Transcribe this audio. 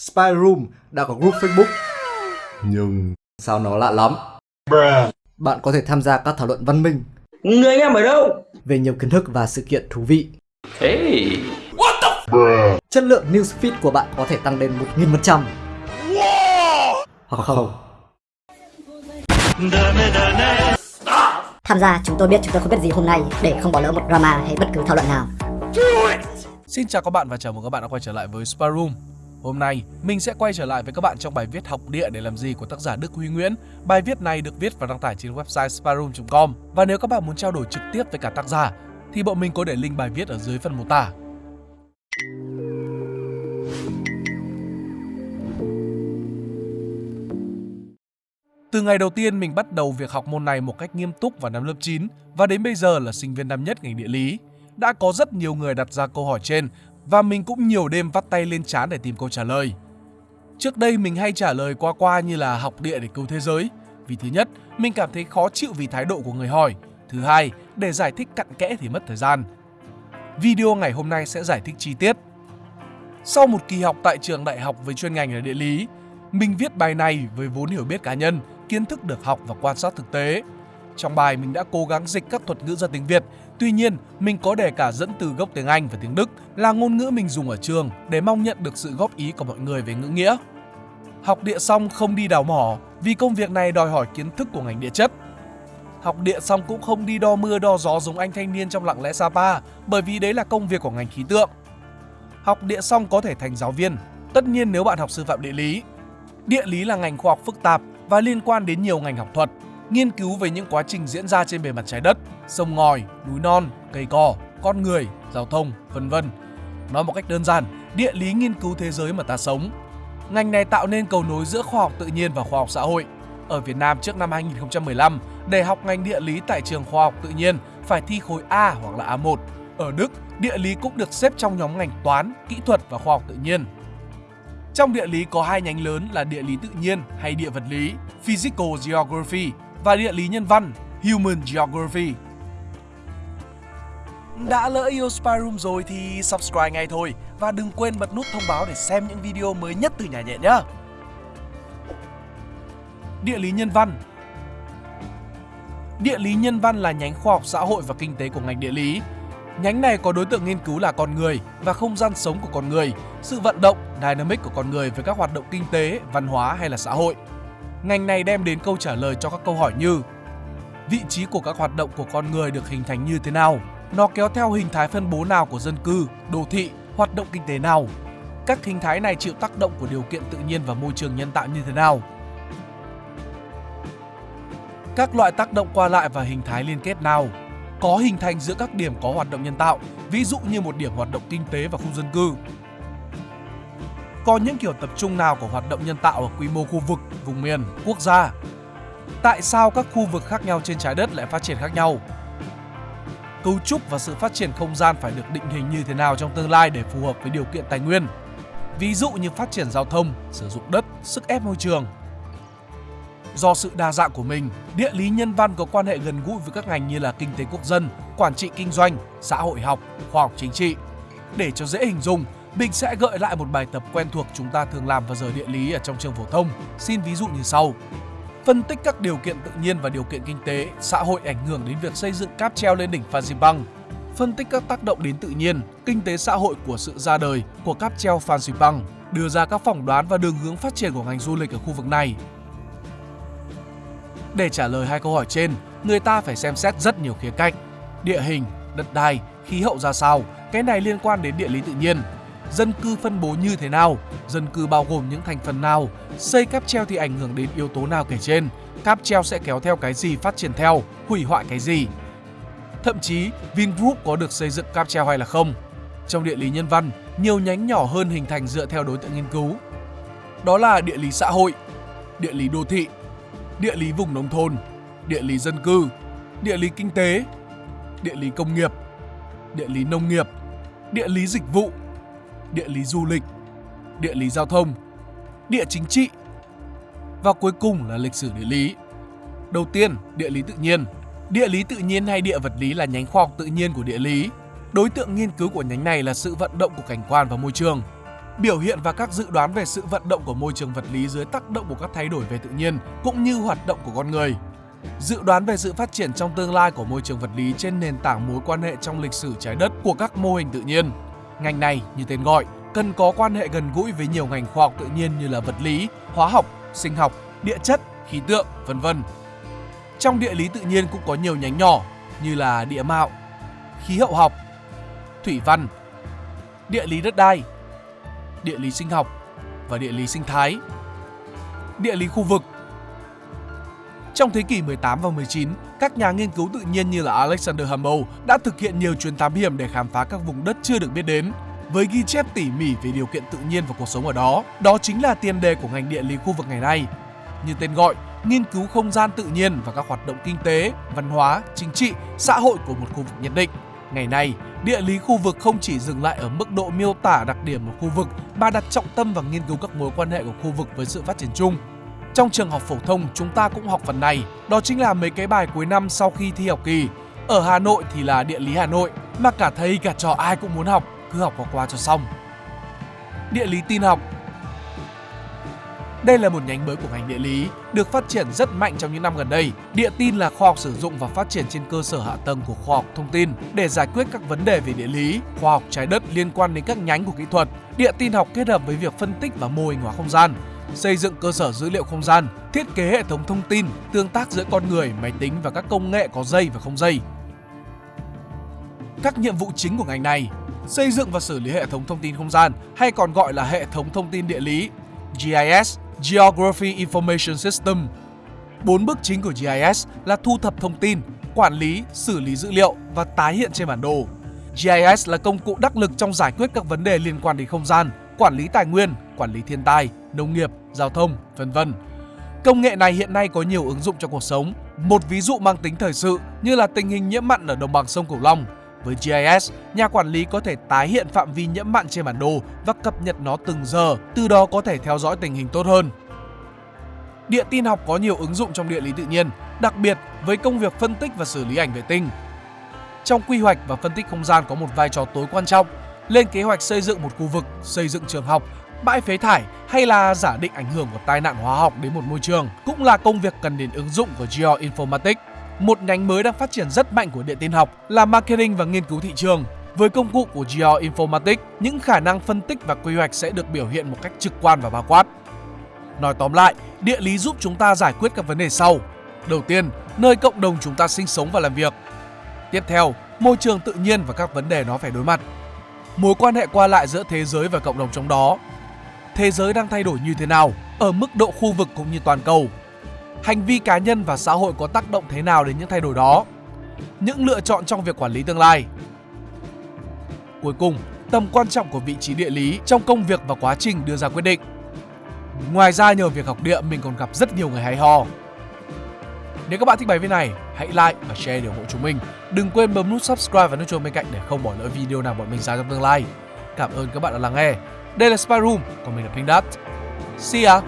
Spy Room đã có group Facebook. Nhưng sao nó lạ lắm? Bạn có thể tham gia các thảo luận văn minh Người anh em ở đâu? về nhiều kiến thức và sự kiện thú vị. Hey. Chất lượng newsfeed của bạn có thể tăng lên 1000%. Hoặc không. Tham gia chúng tôi biết chúng tôi không biết gì hôm nay để không bỏ lỡ một drama hay bất cứ thảo luận nào. Xin chào các bạn và chào mừng các bạn đã quay trở lại với Spy Room. Hôm nay, mình sẽ quay trở lại với các bạn trong bài viết Học địa để làm gì của tác giả Đức Huy Nguyễn. Bài viết này được viết và đăng tải trên website sparum.com. Và nếu các bạn muốn trao đổi trực tiếp với cả tác giả, thì bọn mình có để link bài viết ở dưới phần mô tả. Từ ngày đầu tiên mình bắt đầu việc học môn này một cách nghiêm túc vào năm lớp 9 và đến bây giờ là sinh viên năm nhất ngành địa lý. Đã có rất nhiều người đặt ra câu hỏi trên và mình cũng nhiều đêm vắt tay lên trán để tìm câu trả lời. Trước đây mình hay trả lời qua qua như là học địa để cứu thế giới. Vì thứ nhất, mình cảm thấy khó chịu vì thái độ của người hỏi. Thứ hai, để giải thích cặn kẽ thì mất thời gian. Video ngày hôm nay sẽ giải thích chi tiết. Sau một kỳ học tại trường đại học với chuyên ngành là địa lý, mình viết bài này với vốn hiểu biết cá nhân, kiến thức được học và quan sát thực tế. Trong bài mình đã cố gắng dịch các thuật ngữ ra tiếng Việt, tuy nhiên mình có để cả dẫn từ gốc tiếng Anh và tiếng Đức là ngôn ngữ mình dùng ở trường để mong nhận được sự góp ý của mọi người về ngữ nghĩa. Học địa xong không đi đào mỏ vì công việc này đòi hỏi kiến thức của ngành địa chất. Học địa xong cũng không đi đo mưa đo gió giống anh thanh niên trong lặng lẽ Sapa bởi vì đấy là công việc của ngành khí tượng. Học địa xong có thể thành giáo viên, tất nhiên nếu bạn học sư phạm địa lý. Địa lý là ngành khoa học phức tạp và liên quan đến nhiều ngành học thuật, nghiên cứu về những quá trình diễn ra trên bề mặt trái đất, sông ngòi, núi non, cây cỏ, con người, giao thông, vân vân. Nói một cách đơn giản, địa lý nghiên cứu thế giới mà ta sống. Ngành này tạo nên cầu nối giữa khoa học tự nhiên và khoa học xã hội. Ở Việt Nam trước năm 2015, để học ngành địa lý tại trường khoa học tự nhiên phải thi khối A hoặc là A1. Ở Đức, địa lý cũng được xếp trong nhóm ngành toán, kỹ thuật và khoa học tự nhiên. Trong địa lý có hai nhánh lớn là địa lý tự nhiên hay địa vật lý, Physical Geography và địa lý nhân văn, Human Geography. Đã lỡ yêu Spy Room rồi thì subscribe ngay thôi và đừng quên bật nút thông báo để xem những video mới nhất từ nhà nhện nhé. Địa lý nhân văn Địa lý nhân văn là nhánh khoa học xã hội và kinh tế của ngành địa lý. Nhánh này có đối tượng nghiên cứu là con người và không gian sống của con người, sự vận động, dynamic của con người với các hoạt động kinh tế, văn hóa hay là xã hội. Ngành này đem đến câu trả lời cho các câu hỏi như Vị trí của các hoạt động của con người được hình thành như thế nào? Nó kéo theo hình thái phân bố nào của dân cư, đô thị, hoạt động kinh tế nào? Các hình thái này chịu tác động của điều kiện tự nhiên và môi trường nhân tạo như thế nào? Các loại tác động qua lại và hình thái liên kết nào? Có hình thành giữa các điểm có hoạt động nhân tạo, ví dụ như một điểm hoạt động kinh tế và khu dân cư. Có những kiểu tập trung nào của hoạt động nhân tạo ở quy mô khu vực, vùng miền, quốc gia? Tại sao các khu vực khác nhau trên trái đất lại phát triển khác nhau? Cấu trúc và sự phát triển không gian phải được định hình như thế nào trong tương lai để phù hợp với điều kiện tài nguyên? Ví dụ như phát triển giao thông, sử dụng đất, sức ép môi trường. Do sự đa dạng của mình, địa lý nhân văn có quan hệ gần gũi với các ngành như là kinh tế quốc dân, quản trị kinh doanh, xã hội học, khoa học chính trị. Để cho dễ hình dung, mình sẽ gợi lại một bài tập quen thuộc chúng ta thường làm vào giờ địa lý ở trong trường phổ thông. Xin ví dụ như sau. Phân tích các điều kiện tự nhiên và điều kiện kinh tế, xã hội ảnh hưởng đến việc xây dựng cáp treo lên đỉnh Phan Xipang. Phân tích các tác động đến tự nhiên, kinh tế xã hội của sự ra đời của cáp treo Phan Xipang, đưa ra các phỏng đoán và đường hướng phát triển của ngành du lịch ở khu vực này. Để trả lời hai câu hỏi trên, người ta phải xem xét rất nhiều khía cạnh. Địa hình, đất đai, khí hậu ra sao, cái này liên quan đến địa lý tự nhiên. Dân cư phân bố như thế nào, dân cư bao gồm những thành phần nào, xây cáp treo thì ảnh hưởng đến yếu tố nào kể trên, cáp treo sẽ kéo theo cái gì phát triển theo, hủy hoại cái gì. Thậm chí, Vingroup có được xây dựng cáp treo hay là không. Trong địa lý nhân văn, nhiều nhánh nhỏ hơn hình thành dựa theo đối tượng nghiên cứu. Đó là địa lý xã hội, địa lý đô thị, địa lý vùng nông thôn, địa lý dân cư, địa lý kinh tế, địa lý công nghiệp, địa lý nông nghiệp, địa lý dịch vụ, địa lý du lịch, địa lý giao thông, địa chính trị và cuối cùng là lịch sử địa lý. Đầu tiên, địa lý tự nhiên. Địa lý tự nhiên hay địa vật lý là nhánh khoa học tự nhiên của địa lý. Đối tượng nghiên cứu của nhánh này là sự vận động của cảnh quan và môi trường. biểu hiện và các dự đoán về sự vận động của môi trường vật lý dưới tác động của các thay đổi về tự nhiên cũng như hoạt động của con người. Dự đoán về sự phát triển trong tương lai của môi trường vật lý trên nền tảng mối quan hệ trong lịch sử trái đất của các mô hình tự nhiên. Ngành này, như tên gọi, cần có quan hệ gần gũi với nhiều ngành khoa học tự nhiên như là vật lý, hóa học, sinh học, địa chất, khí tượng, vân vân. Trong địa lý tự nhiên cũng có nhiều nhánh nhỏ như là địa mạo, khí hậu học, thủy văn, địa lý đất đai, địa lý sinh học và địa lý sinh thái. Địa lý khu vực trong thế kỷ 18 và 19, các nhà nghiên cứu tự nhiên như là Alexander Humboldt đã thực hiện nhiều chuyến thám hiểm để khám phá các vùng đất chưa được biết đến với ghi chép tỉ mỉ về điều kiện tự nhiên và cuộc sống ở đó. Đó chính là tiền đề của ngành địa lý khu vực ngày nay. Như tên gọi, nghiên cứu không gian tự nhiên và các hoạt động kinh tế, văn hóa, chính trị, xã hội của một khu vực nhất định. Ngày nay, địa lý khu vực không chỉ dừng lại ở mức độ miêu tả đặc điểm một khu vực mà đặt trọng tâm vào nghiên cứu các mối quan hệ của khu vực với sự phát triển chung. Trong trường học phổ thông, chúng ta cũng học phần này, đó chính là mấy cái bài cuối năm sau khi thi học kỳ. Ở Hà Nội thì là địa lý Hà Nội, mà cả thầy cả trò ai cũng muốn học, cứ học qua qua cho xong. Địa lý tin học đây là một nhánh mới của ngành địa lý, được phát triển rất mạnh trong những năm gần đây. Địa tin là khoa học sử dụng và phát triển trên cơ sở hạ tầng của khoa học thông tin để giải quyết các vấn đề về địa lý, khoa học trái đất liên quan đến các nhánh của kỹ thuật. Địa tin học kết hợp với việc phân tích và mô hình hóa không gian, xây dựng cơ sở dữ liệu không gian, thiết kế hệ thống thông tin, tương tác giữa con người, máy tính và các công nghệ có dây và không dây. Các nhiệm vụ chính của ngành này xây dựng và xử lý hệ thống thông tin không gian hay còn gọi là hệ thống thông tin địa lý GIS Geography Information System. Bốn bước chính của GIS là thu thập thông tin, quản lý, xử lý dữ liệu và tái hiện trên bản đồ. GIS là công cụ đắc lực trong giải quyết các vấn đề liên quan đến không gian, quản lý tài nguyên, quản lý thiên tai, nông nghiệp, giao thông, vân vân. Công nghệ này hiện nay có nhiều ứng dụng trong cuộc sống. Một ví dụ mang tính thời sự như là tình hình nhiễm mặn ở đồng bằng sông Cửu Long. Với GIS, nhà quản lý có thể tái hiện phạm vi nhiễm mặn trên bản đồ và cập nhật nó từng giờ, từ đó có thể theo dõi tình hình tốt hơn. Địa tin học có nhiều ứng dụng trong địa lý tự nhiên, đặc biệt với công việc phân tích và xử lý ảnh vệ tinh. Trong quy hoạch và phân tích không gian có một vai trò tối quan trọng, lên kế hoạch xây dựng một khu vực, xây dựng trường học, bãi phế thải hay là giả định ảnh hưởng của tai nạn hóa học đến một môi trường cũng là công việc cần đến ứng dụng của Geoinformatics. Một nhánh mới đang phát triển rất mạnh của điện tin học là marketing và nghiên cứu thị trường. Với công cụ của Geoinformatics, những khả năng phân tích và quy hoạch sẽ được biểu hiện một cách trực quan và bao quát. Nói tóm lại, địa lý giúp chúng ta giải quyết các vấn đề sau. Đầu tiên, nơi cộng đồng chúng ta sinh sống và làm việc. Tiếp theo, môi trường tự nhiên và các vấn đề nó phải đối mặt. Mối quan hệ qua lại giữa thế giới và cộng đồng trong đó. Thế giới đang thay đổi như thế nào ở mức độ khu vực cũng như toàn cầu hành vi cá nhân và xã hội có tác động thế nào đến những thay đổi đó, những lựa chọn trong việc quản lý tương lai. Cuối cùng, tầm quan trọng của vị trí địa lý trong công việc và quá trình đưa ra quyết định. Ngoài ra nhờ việc học địa mình còn gặp rất nhiều người hay ho. Nếu các bạn thích bài viết này, hãy like và share để ủng hộ chúng mình. Đừng quên bấm nút subscribe và nút chuông bên cạnh để không bỏ lỡ video nào bọn mình ra trong tương lai. Cảm ơn các bạn đã lắng nghe. Đây là Spyroom, còn mình là Pink Dot. See ya!